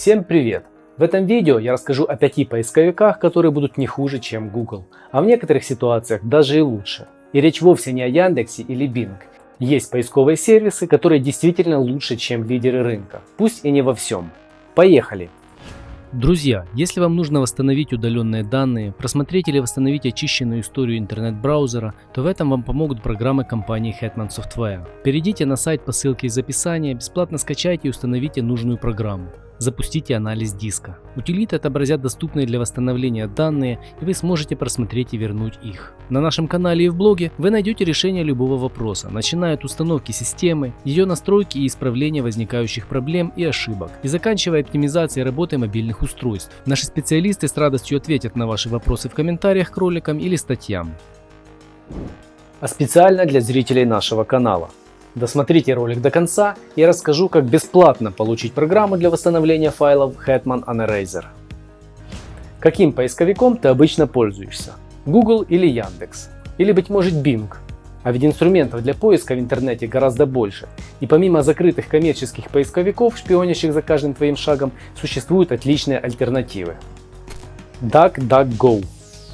Всем привет! В этом видео я расскажу о пяти поисковиках, которые будут не хуже, чем Google, а в некоторых ситуациях даже и лучше. И речь вовсе не о Яндексе или Bing. Есть поисковые сервисы, которые действительно лучше, чем лидеры рынка, пусть и не во всем. Поехали! Друзья, если вам нужно восстановить удаленные данные, просмотреть или восстановить очищенную историю интернет-браузера, то в этом вам помогут программы компании Hetman Software. Перейдите на сайт по ссылке из описания, бесплатно скачайте и установите нужную программу запустите анализ диска. Утилиты отобразят доступные для восстановления данные, и вы сможете просмотреть и вернуть их. На нашем канале и в блоге вы найдете решение любого вопроса, начиная от установки системы, ее настройки и исправления возникающих проблем и ошибок, и заканчивая оптимизацией работы мобильных устройств. Наши специалисты с радостью ответят на ваши вопросы в комментариях к роликам или статьям. А специально для зрителей нашего канала. Досмотрите ролик до конца и расскажу, как бесплатно получить программу для восстановления файлов Hetman Uneraser. Каким поисковиком ты обычно пользуешься? Google или Яндекс? Или быть может Bing? А ведь инструментов для поиска в интернете гораздо больше. И помимо закрытых коммерческих поисковиков, шпионящих за каждым твоим шагом, существуют отличные альтернативы. DuckDuckGo.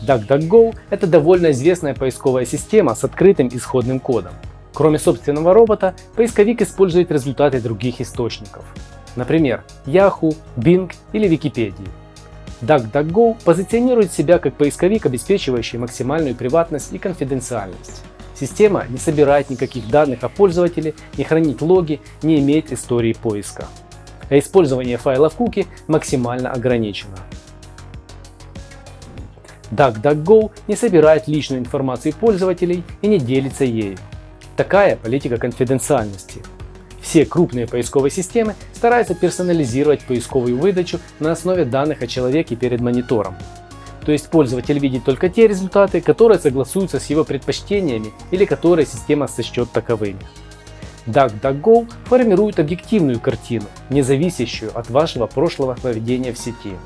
DuckDuckGo – это довольно известная поисковая система с открытым исходным кодом. Кроме собственного робота, поисковик использует результаты других источников. Например, Yahoo, Bing или Википедии. DuckDuckGo позиционирует себя как поисковик, обеспечивающий максимальную приватность и конфиденциальность. Система не собирает никаких данных о пользователе, не хранит логи, не имеет истории поиска. А использование файлов куки максимально ограничено. DuckDuckGo не собирает личную информацию пользователей и не делится ею. Такая политика конфиденциальности. Все крупные поисковые системы стараются персонализировать поисковую выдачу на основе данных о человеке перед монитором. То есть пользователь видит только те результаты, которые согласуются с его предпочтениями или которые система сочтет таковыми. DuckDuckGo формирует объективную картину, не зависящую от вашего прошлого поведения в сети,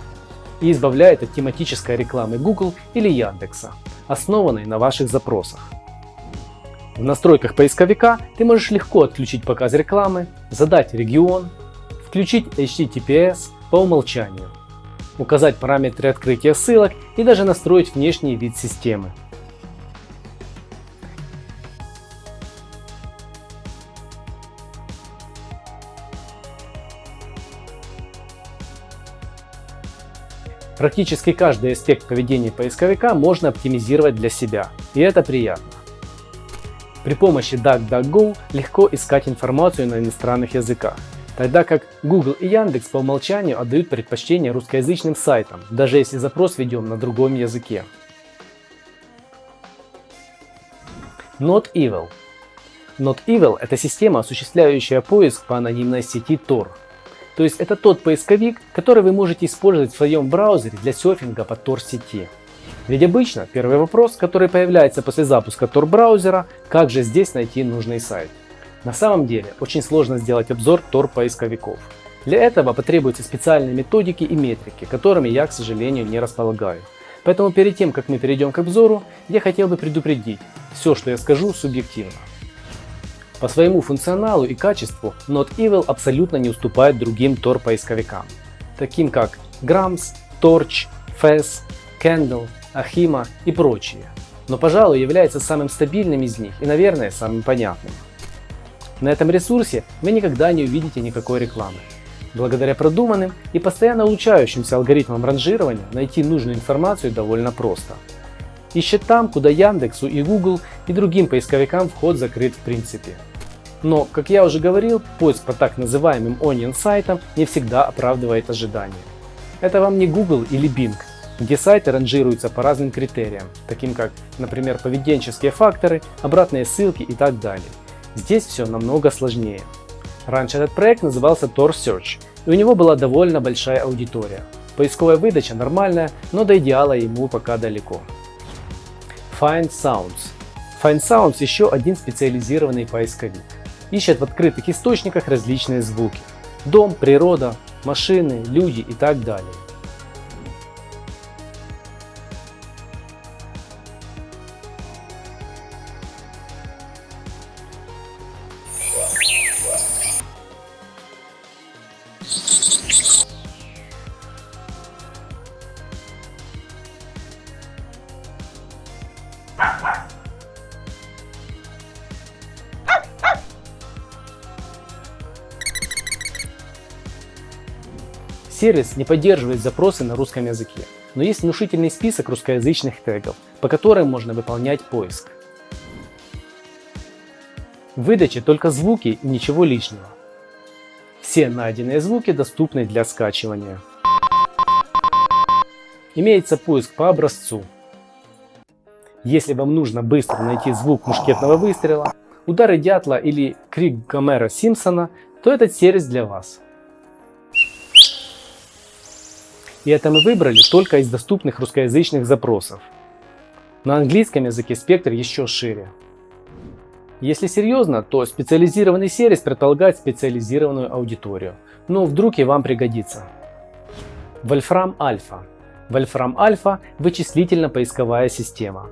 и избавляет от тематической рекламы Google или Яндекса, основанной на ваших запросах. В настройках поисковика ты можешь легко отключить показ рекламы, задать регион, включить HTTPS по умолчанию, указать параметры открытия ссылок и даже настроить внешний вид системы. Практически каждый аспект поведения поисковика можно оптимизировать для себя, и это приятно. При помощи DuckDuckGo легко искать информацию на иностранных языках, тогда как Google и Яндекс по умолчанию отдают предпочтение русскоязычным сайтам, даже если запрос ведем на другом языке. Not Evil Not Evil – это система, осуществляющая поиск по анонимной сети Tor. То есть это тот поисковик, который вы можете использовать в своем браузере для серфинга по Tor сети. Ведь обычно первый вопрос, который появляется после запуска Tor браузера, как же здесь найти нужный сайт. На самом деле очень сложно сделать обзор Tor поисковиков. Для этого потребуются специальные методики и метрики, которыми я, к сожалению, не располагаю. Поэтому перед тем, как мы перейдем к обзору, я хотел бы предупредить, все, что я скажу, субъективно. По своему функционалу и качеству Not Evil абсолютно не уступает другим Tor поисковикам, таким как Grams, Torch, Fez, Candle, Ахима и прочие, но, пожалуй, является самым стабильным из них и, наверное, самым понятным. На этом ресурсе вы никогда не увидите никакой рекламы. Благодаря продуманным и постоянно улучшающимся алгоритмам ранжирования найти нужную информацию довольно просто. Ищет там, куда Яндексу и Google и другим поисковикам вход закрыт в принципе. Но, как я уже говорил, поиск по так называемым onion сайтам не всегда оправдывает ожидания. Это вам не Google или Bing, где сайты ранжируются по разным критериям, таким как, например, поведенческие факторы, обратные ссылки и так далее. Здесь все намного сложнее. Раньше этот проект назывался Tor Search, и у него была довольно большая аудитория. Поисковая выдача нормальная, но до идеала ему пока далеко. Find Sounds. Find Sounds еще один специализированный поисковик. Ищет в открытых источниках различные звуки. Дом, природа, машины, люди и так далее. Сервис не поддерживает запросы на русском языке, но есть внушительный список русскоязычных тегов, по которым можно выполнять поиск. В выдаче только звуки и ничего лишнего. Все найденные звуки доступны для скачивания. Имеется поиск по образцу. Если вам нужно быстро найти звук мушкетного выстрела, удары дятла или крик Гомера Симпсона, то этот сервис для вас. И это мы выбрали только из доступных русскоязычных запросов. На английском языке спектр еще шире. Если серьезно, то специализированный сервис предполагает специализированную аудиторию. Но вдруг и вам пригодится. Wolfram Alpha. Wolfram Alpha – вычислительно-поисковая система.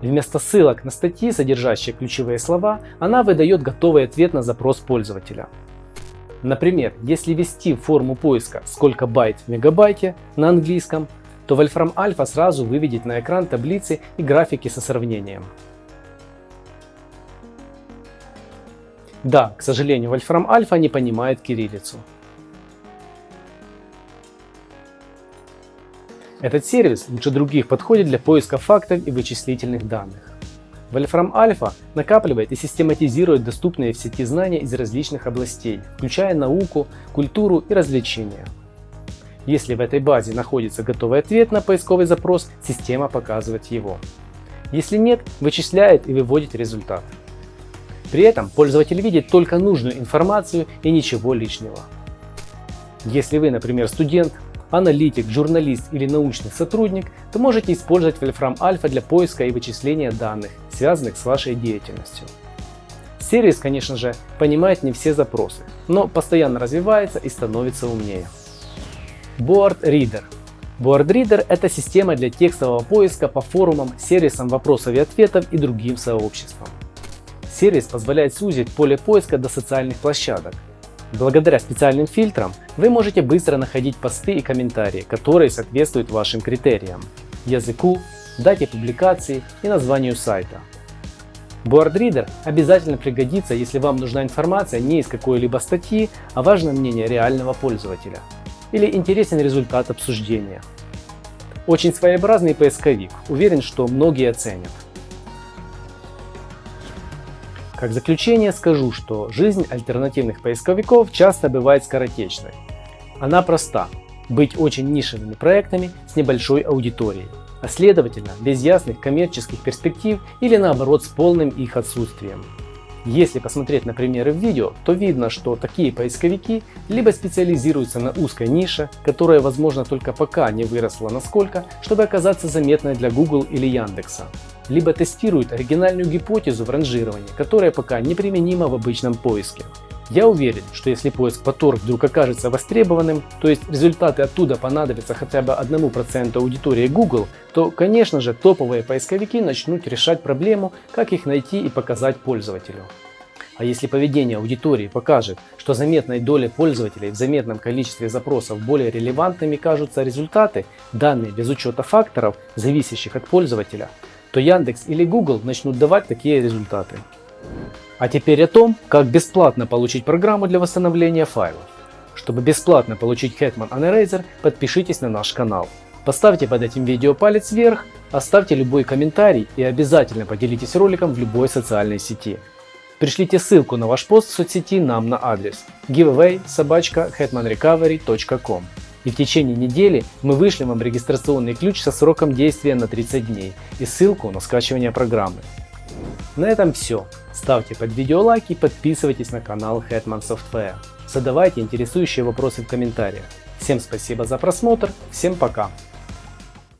Вместо ссылок на статьи, содержащие ключевые слова, она выдает готовый ответ на запрос пользователя. Например, если ввести форму поиска «Сколько байт в мегабайте» на английском, то Wolfram Alpha сразу выведет на экран таблицы и графики со сравнением. Да, к сожалению, Wolfram Alpha не понимает кириллицу. Этот сервис лучше других подходит для поиска фактов и вычислительных данных. Wolfram Alpha накапливает и систематизирует доступные в сети знания из различных областей, включая науку, культуру и развлечения. Если в этой базе находится готовый ответ на поисковый запрос, система показывает его. Если нет, вычисляет и выводит результат. При этом пользователь видит только нужную информацию и ничего лишнего. Если вы, например, студент, аналитик, журналист или научный сотрудник, то можете использовать Wolfram Alpha для поиска и вычисления данных, связанных с вашей деятельностью. Сервис, конечно же, понимает не все запросы, но постоянно развивается и становится умнее. Board Reader Board Reader – это система для текстового поиска по форумам, сервисам вопросов и ответов и другим сообществам. Сервис позволяет сузить поле поиска до социальных площадок, Благодаря специальным фильтрам вы можете быстро находить посты и комментарии, которые соответствуют вашим критериям, языку, дате публикации и названию сайта. BoardReader обязательно пригодится, если вам нужна информация не из какой-либо статьи, а важно мнение реального пользователя. Или интересен результат обсуждения. Очень своеобразный поисковик, уверен, что многие оценят. Как заключение скажу, что жизнь альтернативных поисковиков часто бывает скоротечной. Она проста – быть очень нишевыми проектами с небольшой аудиторией, а следовательно без ясных коммерческих перспектив или наоборот с полным их отсутствием. Если посмотреть на примеры в видео, то видно, что такие поисковики либо специализируются на узкой нише, которая возможно только пока не выросла насколько, чтобы оказаться заметной для Google или Яндекса, либо тестируют оригинальную гипотезу в ранжировании, которая пока неприменима в обычном поиске. Я уверен, что если поиск по Tor вдруг окажется востребованным, то есть результаты оттуда понадобятся хотя бы 1% аудитории Google, то конечно же топовые поисковики начнут решать проблему, как их найти и показать пользователю. А если поведение аудитории покажет, что заметной доле пользователей в заметном количестве запросов более релевантными кажутся результаты, данные без учета факторов, зависящих от пользователя, то Яндекс или Google начнут давать такие результаты. А теперь о том, как бесплатно получить программу для восстановления файлов. Чтобы бесплатно получить Hetman Uneraser, подпишитесь на наш канал. Поставьте под этим видео палец вверх, оставьте любой комментарий и обязательно поделитесь роликом в любой социальной сети. Пришлите ссылку на ваш пост в соцсети нам на адрес giveaway собачка hetmanrecovery.com и в течение недели мы вышлем вам регистрационный ключ со сроком действия на 30 дней и ссылку на скачивание программы. На этом все. Ставьте под видео лайки и подписывайтесь на канал Hetman Software. Задавайте интересующие вопросы в комментариях. Всем спасибо за просмотр, всем пока!